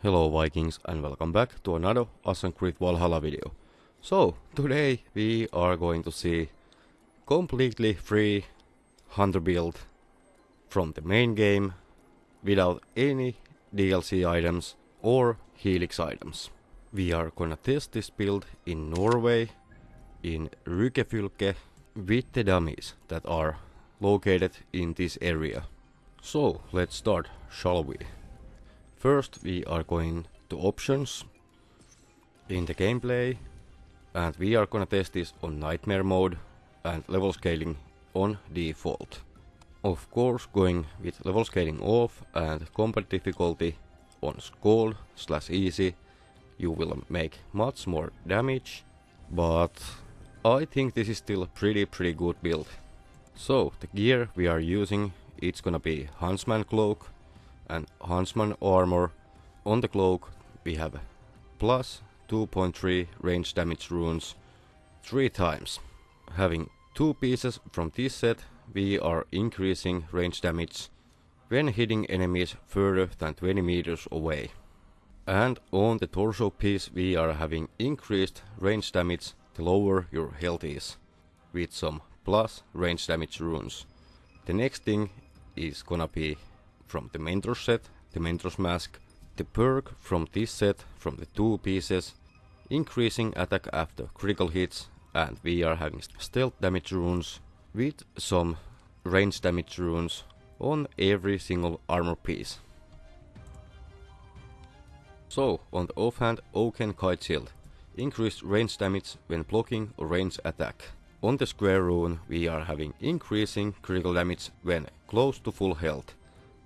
Hello Vikings and welcome back to another Assassin's Creed Valhalla video. So, today we are going to see completely free hunter build from the main game without any DLC items or Helix items. We are gonna test this build in Norway, in Rygjafylke, with the dummies that are located in this area. So, let's start, shall we? First we are going to options in the gameplay and we are gonna test this on nightmare mode and level scaling on default. Of course going with level scaling off and combat difficulty on skull slash easy you will make much more damage but I think this is still a pretty pretty good build. So the gear we are using it's gonna be Huntsman cloak and Huntsman armor. On the cloak we have plus 2.3 range damage runes 3 times. Having 2 pieces from this set we are increasing range damage when hitting enemies further than 20 meters away. And on the torso piece we are having increased range damage the lower your health is, with some plus range damage runes. The next thing is gonna be from the mentor set, the mentor's mask, the perk from this set from the two pieces, increasing attack after critical hits, and we are having stealth damage runes with some range damage runes on every single armor piece. So, on the offhand, Oaken Kite Shield. Increased range damage when blocking or range attack. On the square rune, we are having increasing critical damage when close to full health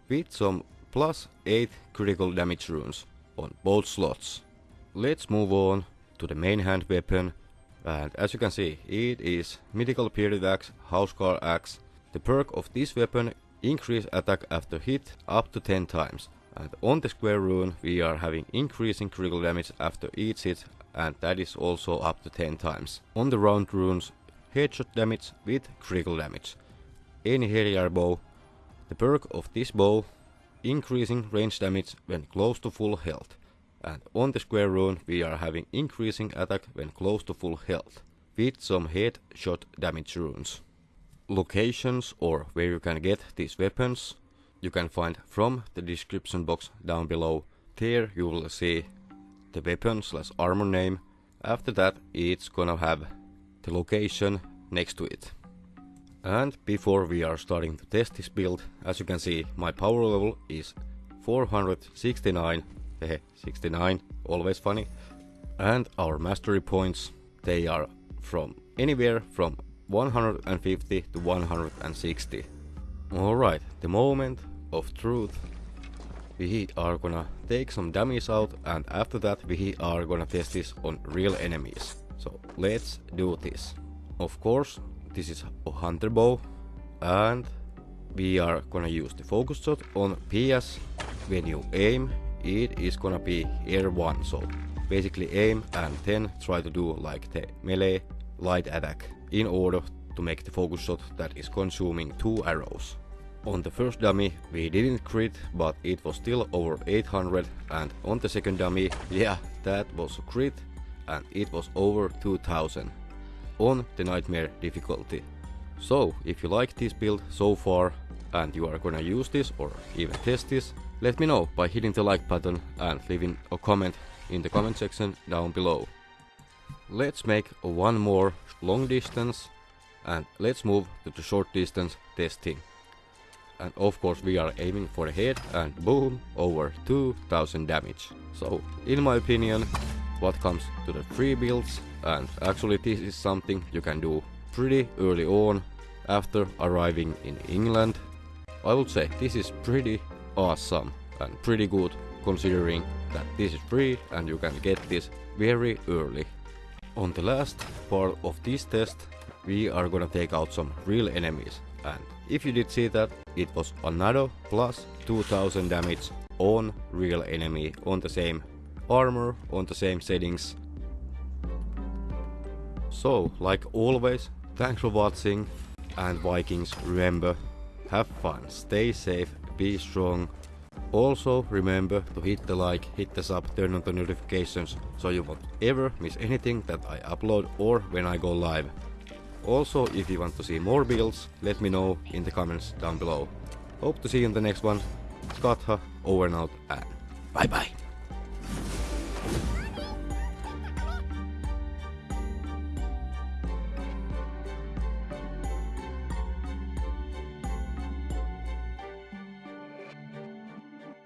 with some plus 8 critical damage runes on both slots. Let's move on to the main hand weapon and as you can see it is Mythical Bearded Axe, Housecarl Axe. The perk of this weapon increase attack after hit up to 10 times and on the square rune we are having increasing critical damage after each hit and that is also up to 10 times. On the round runes headshot damage with critical damage. Any heavier bow the perk of this bow increasing range damage when close to full health. And on the square rune we are having increasing attack when close to full health, with some headshot damage runes. Locations or where you can get these weapons you can find from the description box down below. There you will see the weapon slash armor name. After that it's gonna have the location next to it. And before we are starting to test this build, as you can see, my power level is 469, 69, always funny. And our mastery points, they are from anywhere from 150 to 160. Alright, the moment of truth. We are gonna take some dummies out and after that we are gonna test this on real enemies. So let's do this. Of course, this is a hunter bow and we are gonna use the focus shot on PS when you aim it is gonna be R1 so basically aim and then try to do like the melee light attack in order to make the focus shot that is consuming two arrows. On the first dummy we didn't crit but it was still over 800 and on the second dummy yeah that was a crit and it was over 2000 on the Nightmare difficulty. So, if you like this build so far and you are gonna use this or even test this, let me know by hitting the like button and leaving a comment in the comment section down below. Let's make one more long distance and let's move to the short distance testing. And of course we are aiming for the head and boom, over 2000 damage. So in my opinion, what comes to the free builds and actually this is something you can do pretty early on after arriving in England. I would say this is pretty awesome and pretty good considering that this is free and you can get this very early. On the last part of this test we are gonna take out some real enemies and if you did see that it was another plus 2000 damage on real enemy on the same armor on the same settings so, like always, thanks for watching and Vikings remember, have fun, stay safe, be strong Also remember to hit the like, hit the sub, turn on the notifications so you won't ever miss anything that I upload or when I go live. Also if you want to see more builds, let me know in the comments down below. Hope to see you in the next one. Skatha, over and out and bye bye.